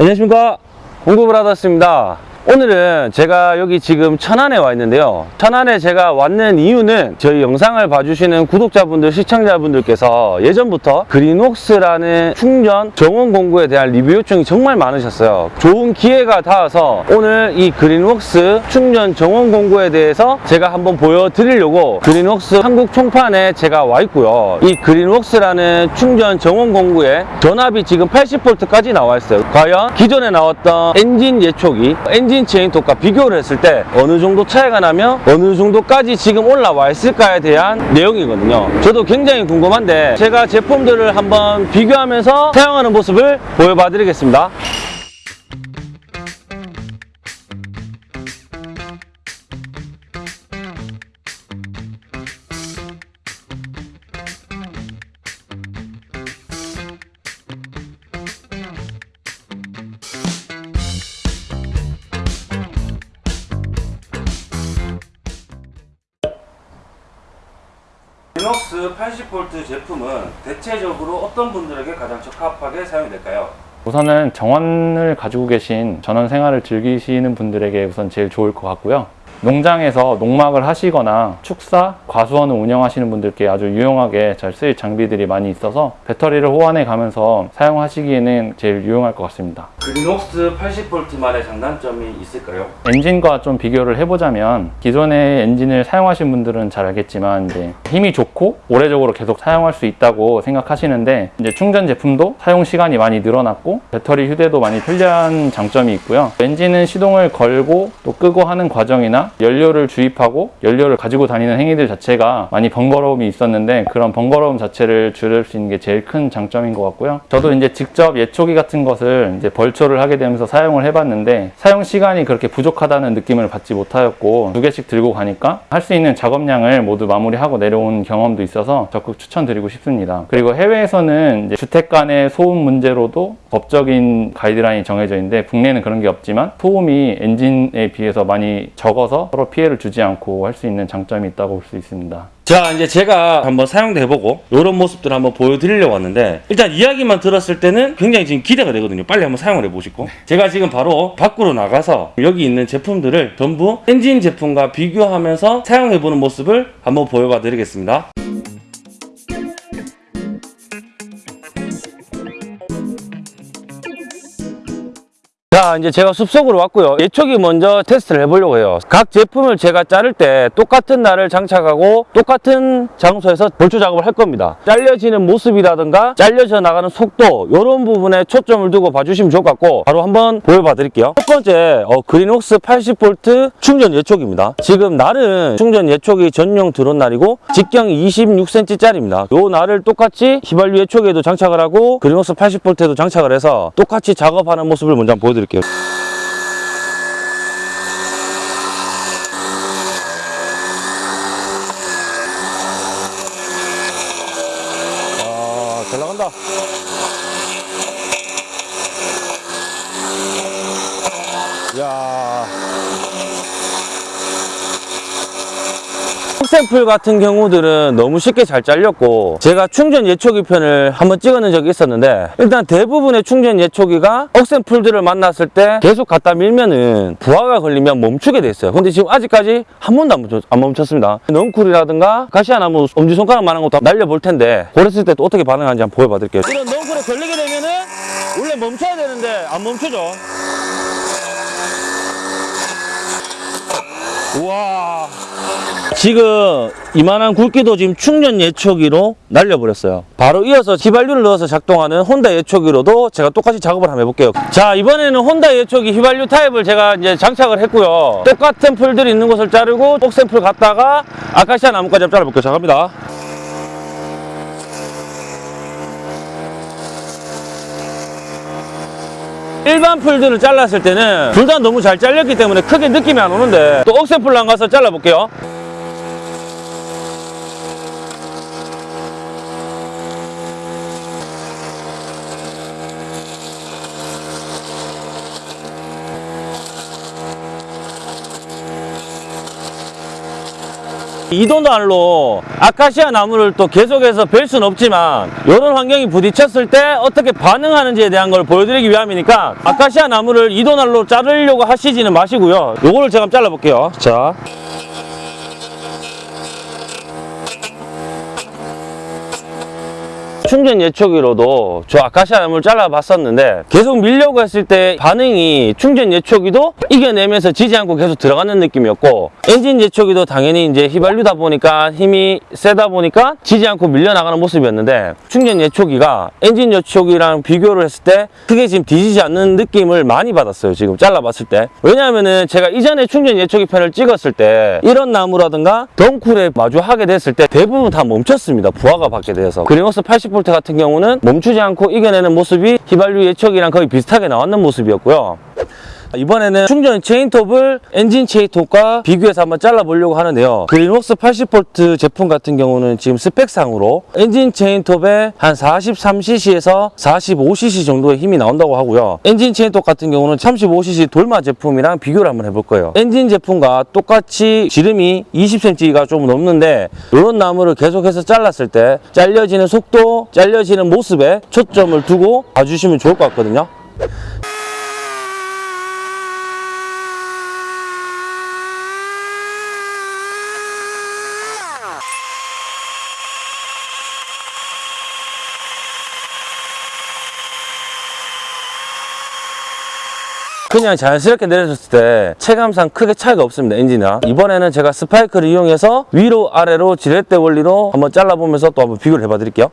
안녕하십니까? 공구브라더스입니다 오늘은 제가 여기 지금 천안에 와 있는데요. 천안에 제가 왔는 이유는 저희 영상을 봐주시는 구독자분들 시청자분들께서 예전부터 그린웍스라는 충전 정원 공구에 대한 리뷰 요청이 정말 많으셨어요. 좋은 기회가 닿아서 오늘 이 그린웍스 충전 정원 공구에 대해서 제가 한번 보여드리려고 그린웍스 한국 총판에 제가 와 있고요. 이 그린웍스라는 충전 정원 공구에 전압이 지금 80V까지 나와 있어요. 과연 기존에 나왔던 엔진 예초기 엔진 체인톱과 비교를 했을 때 어느 정도 차이가 나며 어느 정도까지 지금 올라와 있을까에 대한 내용이거든요. 저도 굉장히 궁금한데 제가 제품들을 한번 비교하면서 사용하는 모습을 보여봐 드리겠습니다 80V 제품은 대체적으로 어떤 분들에게 가장 적합하게 사용이 될까요? 우선은 정원을 가지고 계신 전원 생활을 즐기시는 분들에게 우선 제일 좋을 것 같고요. 농장에서 농막을 하시거나 축사, 과수원을 운영하시는 분들께 아주 유용하게 잘 쓰일 장비들이 많이 있어서 배터리를 호환해 가면서 사용하시기에는 제일 유용할 것 같습니다. 그린웍스 80V만의 장단점이 있을까요? 엔진과 좀 비교를 해보자면 기존의 엔진을 사용하신 분들은 잘 알겠지만 이제 힘이 좋고 오래적으로 계속 사용할 수 있다고 생각하시는데 이제 충전 제품도 사용 시간이 많이 늘어났고 배터리 휴대도 많이 편리한 장점이 있고요. 엔진은 시동을 걸고 또 끄고 하는 과정이나 연료를 주입하고 연료를 가지고 다니는 행위들 자체가 많이 번거로움이 있었는데 그런 번거로움 자체를 줄일 수 있는 게 제일 큰 장점인 것 같고요. 저도 이제 직접 예초기 같은 것을 이제 벌 초를 하게 되면서 사용을 해봤는데 사용 시간이 그렇게 부족하다는 느낌을 받지 못하였고 두 개씩 들고 가니까 할 수 있는 작업량을 모두 마무리하고 내려온 경험도 있어서 적극 추천드리고 싶습니다. 그리고 해외에서는 주택 간의 소음 문제로도 법적인 가이드라인이 정해져 있는데 국내는 그런 게 없지만 소음이 엔진에 비해서 많이 적어서 서로 피해를 주지 않고 할 수 있는 장점이 있다고 볼 수 있습니다. 자 이제 제가 한번 사용도 해보고 이런 모습들을 한번 보여드리려고 왔는데 일단 이야기만 들었을 때는 굉장히 지금 기대가 되거든요. 빨리 한번 사용을 해보시고. 제가 지금 바로 밖으로 나가서 여기 있는 제품들을 전부 엔진 제품과 비교하면서 사용해보는 모습을 한번 보여봐 드리겠습니다 자 이제 제가 숲속으로 왔고요. 예초기 먼저 테스트를 해보려고 해요. 각 제품을 제가 자를 때 똑같은 날을 장착하고 똑같은 장소에서 볼초 작업을 할 겁니다. 잘려지는 모습이라든가 잘려져 나가는 속도 이런 부분에 초점을 두고 봐주시면 좋을 것 같고 바로 한번 보여봐 드릴게요. 첫 번째 어, 그린웍스 80V 충전 예초기입니다. 지금 날은 충전 예초기 전용 드론 날이고 직경이 26cm 짜리입니다. 요 날을 똑같이 휘발유 예초기에도 장착을 하고 그린웍스 80V에도 장착을 해서 똑같이 작업하는 모습을 먼저 보여드릴게요 아, 잘 나간다. 야. 샘플 같은 경우들은 너무 쉽게 잘 잘렸고 제가 충전 예초기 편을 한번 찍어낸 적이 있었는데 일단 대부분의 충전 예초기가 억센풀들을 만났을 때 계속 갖다 밀면은 부하가 걸리면 멈추게 돼 있어요. 근데 지금 아직까지 한 번도 안, 멈췄, 안 멈췄습니다. 넝쿨이라든가 가시아나무 엄지손가락만한 것도 날려볼 텐데 그랬을 때 또 어떻게 반응하는지 한번 보여봐 드릴게요. 이런 넝쿨에 걸리게 되면은 원래 멈춰야 되는데 안 멈추죠 우와 지금 이만한 굵기도 지금 충전 예초기로 날려버렸어요. 바로 이어서 휘발유를 넣어서 작동하는 혼다 예초기로도 제가 똑같이 작업을 한번 해볼게요. 자 이번에는 혼다 예초기 휘발유 타입을 제가 이제 장착을 했고요. 똑같은 풀들이 있는 곳을 자르고 똑샘풀 갔다가 아카시아 나뭇가지 한번 잘라볼게요. 자 갑니다. 일반 풀들을 잘랐을 때는 둘 다 너무 잘 잘렸기 때문에 크게 느낌이 안 오는데 또 억새풀랑 가서 잘라볼게요 이도날로 아카시아 나무를 또 계속해서 벨 수는 없지만 이런 환경이 부딪혔을 때 어떻게 반응하는지에 대한 걸 보여드리기 위함이니까 아카시아 나무를 이도날로 자르려고 하시지는 마시고요. 요거를 제가 한번 잘라볼게요. 자 충전 예초기로도 저 아카시아 나무를 잘라봤었는데 계속 밀려고 했을 때 반응이 충전 예초기도 이겨내면서 지지 않고 계속 들어가는 느낌이었고 엔진 예초기도 당연히 이제 휘발유다 보니까 힘이 세다 보니까 지지 않고 밀려나가는 모습이었는데 충전 예초기가 엔진 예초기랑 비교를 했을 때 크게 지금 뒤지지 않는 느낌을 많이 받았어요 지금 잘라봤을 때. 왜냐하면은 제가 이전에 충전 예초기 편을 찍었을 때 이런 나무라든가 덩쿨에 마주하게 됐을 때 대부분 다 멈췄습니다 부하가 받게 돼서. 그리노스 80V 같은 경우는 멈추지 않고 이겨내는 모습이 휘발유 예초기랑 거의 비슷하게 나왔는 모습이었고요 이번에는 충전 체인톱을 엔진 체인톱과 비교해서 한번 잘라보려고 하는데요. 그린웍스 80V 제품 같은 경우는 지금 스펙상으로 엔진 체인톱에 한 43cc에서 45cc 정도의 힘이 나온다고 하고요. 엔진 체인톱 같은 경우는 35cc 돌마 제품이랑 비교를 한번 해볼 거예요. 엔진 제품과 똑같이 지름이 20cm가 좀 넘는데 이런 나무를 계속해서 잘랐을 때 잘려지는 속도, 잘려지는 모습에 초점을 두고 봐주시면 좋을 것 같거든요. 그냥 자연스럽게 내려줬을 때 체감상 크게 차이가 없습니다 엔진이랑 이번에는 제가 스파이크를 이용해서 위로 아래로 지렛대 원리로 한번 잘라보면서 또 한번 비교를 해봐 드릴게요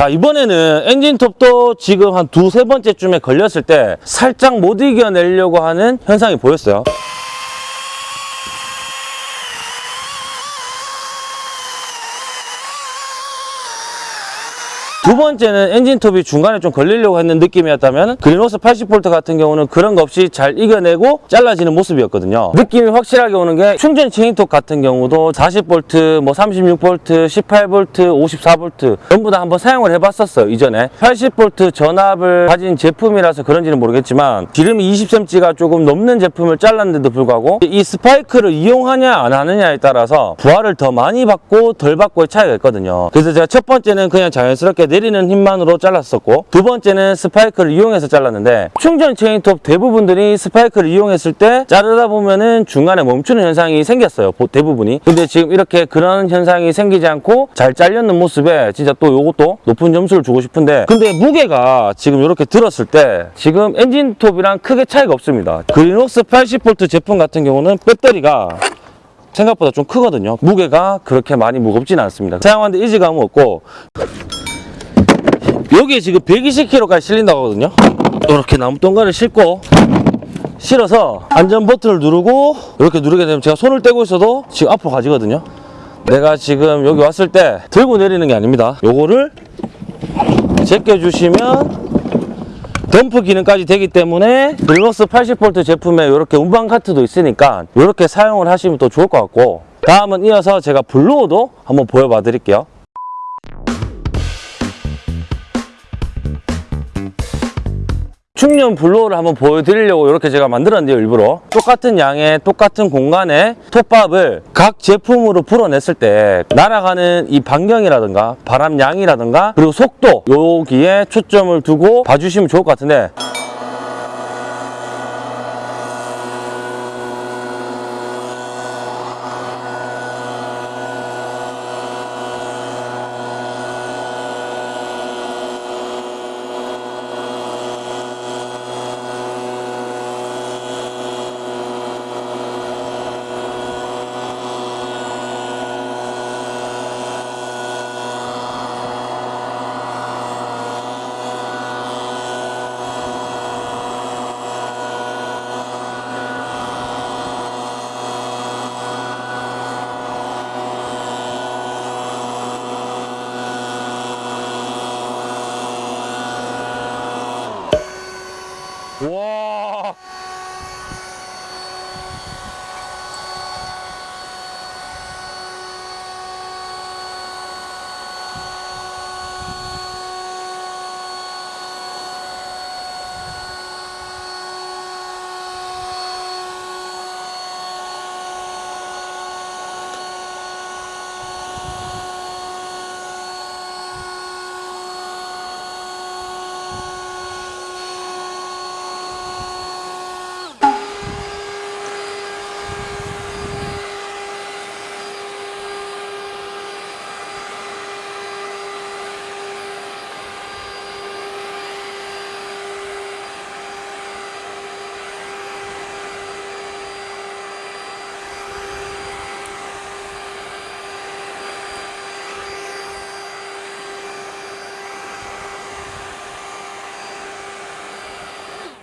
자 이번에는 엔진톱도 지금 한 두세 번째쯤에 걸렸을 때 살짝 못 이겨내려고 하는 현상이 보였어요 두 번째는 엔진톱이 중간에 좀 걸리려고 했는 느낌이었다면 그린호스 80V 같은 경우는 그런 거 없이 잘 이겨내고 잘라지는 모습이었거든요. 느낌이 확실하게 오는 게 충전 체인톱 같은 경우도 40V, 뭐 36V, 18V, 54V 전부 다 한번 사용을 해봤었어요 이전에. 80V 전압을 가진 제품이라서 그런지는 모르겠지만 기름이 20cm가 조금 넘는 제품을 잘랐는데도 불구하고 이 스파이크를 이용하냐 안 하느냐에 따라서 부하를 더 많이 받고 덜 받고의 차이가 있거든요. 그래서 제가 첫 번째는 그냥 자연스럽게 내리는 힘만으로 잘랐었고 두 번째는 스파이크를 이용해서 잘랐는데 충전 체인톱 대부분들이 스파이크를 이용했을 때 자르다 보면은 중간에 멈추는 현상이 생겼어요 보- 대부분이. 근데 지금 이렇게 그런 현상이 생기지 않고 잘 잘렸는 모습에 진짜 또 요것도 높은 점수를 주고 싶은데 근데 무게가 지금 이렇게 들었을 때 지금 엔진톱이랑 크게 차이가 없습니다. 그린웍스 80V 제품 같은 경우는 배터리가 생각보다 좀 크거든요. 무게가 그렇게 많이 무겁지는 않습니다. 사용하는데 이질감은 없고 여기에 지금 120kg까지 실린다고 하거든요. 이렇게 나무 동가를 싣고 실어서 안전 버튼을 누르고 이렇게 누르게 되면 제가 손을 떼고 있어도 지금 앞으로 가지거든요. 내가 지금 여기 왔을 때 들고 내리는 게 아닙니다. 요거를 제껴주시면 덤프 기능까지 되기 때문에 블럭스 80V 제품에 이렇게 운반 카트도 있으니까 이렇게 사용을 하시면 또 좋을 것 같고 다음은 이어서 제가 블로어도 한번 보여봐 드릴게요 충전 블로어를 한번 보여드리려고 이렇게 제가 만들었는데요 일부러. 똑같은 양의 똑같은 공간에 톱밥을 각 제품으로 풀어냈을 때 날아가는 이 반경이라든가 바람 양이라든가 그리고 속도 여기에 초점을 두고 봐주시면 좋을 것 같은데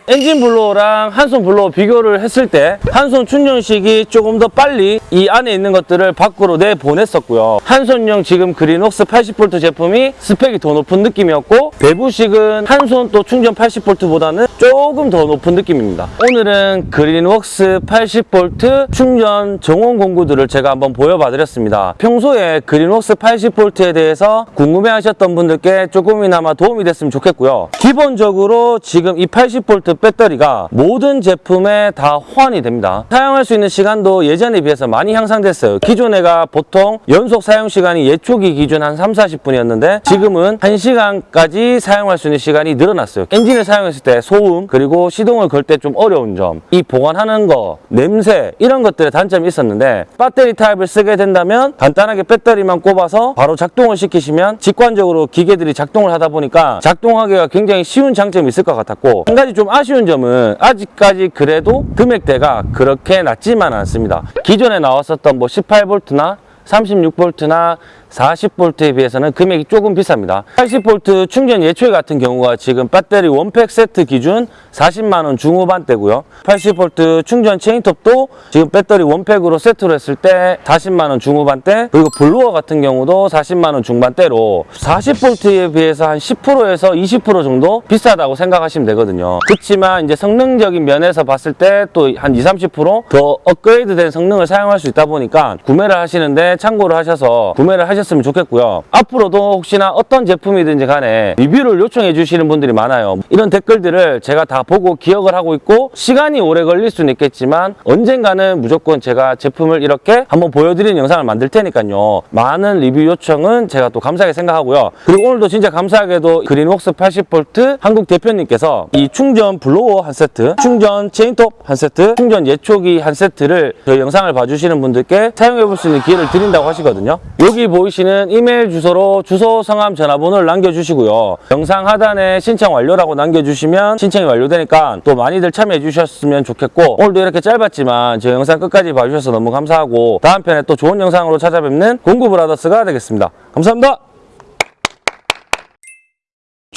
엔진 블로어랑 한손 블로어 비교를 했을 때 한손 충전식이 조금 더 빨리 이 안에 있는 것들을 밖으로 내보냈었고요. 한손용 지금 그린웍스 80V 제품이 스펙이 더 높은 느낌이었고 배부식은 한손 또 충전 80V보다는 조금 더 높은 느낌입니다. 오늘은 그린웍스 80V 충전 정원 공구들을 제가 한번 보여봐 드렸습니다. 평소에 그린웍스 80V에 대해서 궁금해 하셨던 분들께 조금이나마 도움이 됐으면 좋겠고요. 기본적으로 지금 이 80V 배터리가 모든 제품에 다 호환이 됩니다. 사용할 수 있는 시간도 예전에 비해서 많이 향상됐어요. 기존에가 보통 연속 사용 시간이 예초기 기준 한 3, 40분이었는데 지금은 1시간까지 사용할 수 있는 시간이 늘어났어요. 엔진을 사용했을 때 소음 그리고 시동을 걸 때 좀 어려운 점, 이 보관하는 거, 냄새 이런 것들의 단점이 있었는데 배터리 타입을 쓰게 된다면 간단하게 배터리만 꼽아서 바로 작동을 시키시면 직관적으로 기계들이 작동을 하다 보니까 작동하기가 굉장히 쉬운 장점이 있을 것 같았고 한 가지 좀 아쉬운 점은 아직까지 그래도 금액대가 그렇게 낮지만 않습니다. 기존에 나왔었던 뭐 18V나 36V나 40V에 비해서는 금액이 조금 비쌉니다. 80V 충전 예초기 같은 경우가 지금 배터리 one pack 세트 기준 40만원 중후반대고요. 80V 충전 체인톱도 지금 배터리 one pack으로 세트로 했을 때 40만원 중후반대 그리고 블로어 같은 경우도 40만원 중반대로 40V에 비해서 한 10%에서 20% 정도 비싸다고 생각하시면 되거든요. 그렇지만 이제 성능적인 면에서 봤을 때 또 한 20, 30%더 업그레이드된 성능을 사용할 수 있다 보니까 구매를 하시는데 참고를 하셔서 구매를 하셨으면 좋겠고요. 앞으로도 혹시나 어떤 제품이든지 간에 리뷰를 요청해 주시는 분들이 많아요. 이런 댓글들을 제가 다 보고 기억을 하고 있고 시간이 오래 걸릴 수는 있겠지만 언젠가는 무조건 제가 제품을 이렇게 한번 보여드리는 영상을 만들 테니까요. 많은 리뷰 요청은 제가 또 감사하게 생각하고요. 그리고 오늘도 진짜 감사하게도 그린웍스 80V 한국 대표님께서 이 충전 블로어 한 세트, 충전 체인톱 한 세트, 충전 예초기 한 세트를 저희 영상을 봐주시는 분들께 사용해 볼 수 있는 기회를 드린다고 하시거든요. 여기 보이시는 이메일 주소로 주소, 성함, 전화번호를 남겨주시고요. 영상 하단에 신청 완료라고 남겨주시면 신청이 완료되니까 또 많이들 참여해 주셨으면 좋겠고 오늘도 이렇게 짧았지만 저 영상 끝까지 봐주셔서 너무 감사하고 다음 편에 또 좋은 영상으로 찾아뵙는 공구브라더스가 되겠습니다. 감사합니다.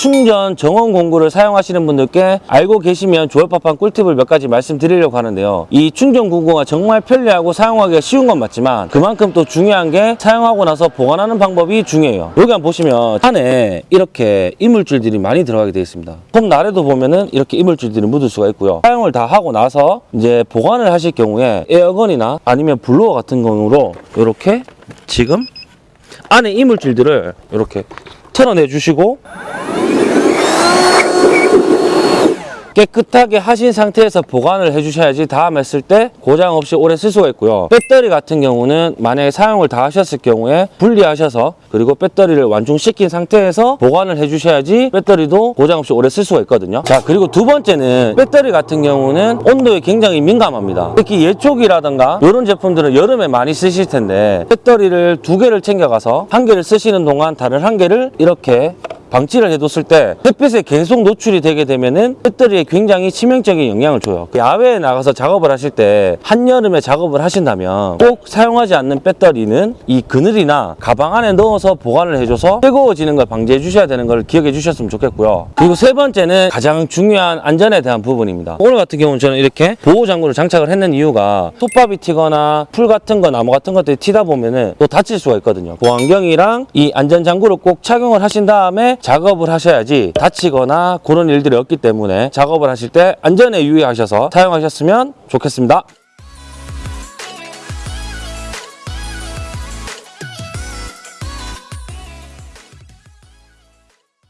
충전 정원 공구를 사용하시는 분들께 알고 계시면 좋을 법한 꿀팁을 몇 가지 말씀드리려고 하는데요. 이 충전 공구가 정말 편리하고 사용하기가 쉬운 건 맞지만 그만큼 또 중요한 게 사용하고 나서 보관하는 방법이 중요해요. 여기 한번 보시면 안에 이렇게 이물질들이 많이 들어가게 되어 있습니다. 폼 아래도 보면은 이렇게 이물질들이 묻을 수가 있고요. 사용을 다 하고 나서 이제 보관을 하실 경우에 에어건이나 아니면 블로어 같은 경우로 이렇게 지금 안에 이물질들을 이렇게 털어내 주시고 깨끗하게 하신 상태에서 보관을 해주셔야지 다음 했을 때 고장 없이 오래 쓸 수가 있고요. 배터리 같은 경우는 만약에 사용을 다 하셨을 경우에 분리하셔서 그리고 배터리를 완충시킨 상태에서 보관을 해주셔야지 배터리도 고장 없이 오래 쓸 수가 있거든요. 자 그리고 두 번째는 배터리 같은 경우는 온도에 굉장히 민감합니다. 특히 예초기라든가 이런 제품들은 여름에 많이 쓰실 텐데 배터리를 두 개를 챙겨가서 한 개를 쓰시는 동안 다른 한 개를 이렇게 방치를 해뒀을 때 햇빛에 계속 노출이 되게 되면은 배터리에 굉장히 치명적인 영향을 줘요. 야외에 나가서 작업을 하실 때 한여름에 작업을 하신다면 꼭 사용하지 않는 배터리는 이 그늘이나 가방 안에 넣어서 보관을 해줘서 뜨거워지는 걸 방지해 주셔야 되는 걸 기억해 주셨으면 좋겠고요. 그리고 세 번째는 가장 중요한 안전에 대한 부분입니다. 오늘 같은 경우는 저는 이렇게 보호 장구를 장착을 했는 이유가 톱밥이 튀거나 풀 같은 거 나무 같은 것들이 튀다 보면은 또 다칠 수가 있거든요. 보안경이랑 이 안전 장구를 꼭 착용을 하신 다음에 작업을 하셔야지 다치거나 그런 일들이 없기 때문에 작업을 하실 때 안전에 유의하셔서 사용하셨으면 좋겠습니다.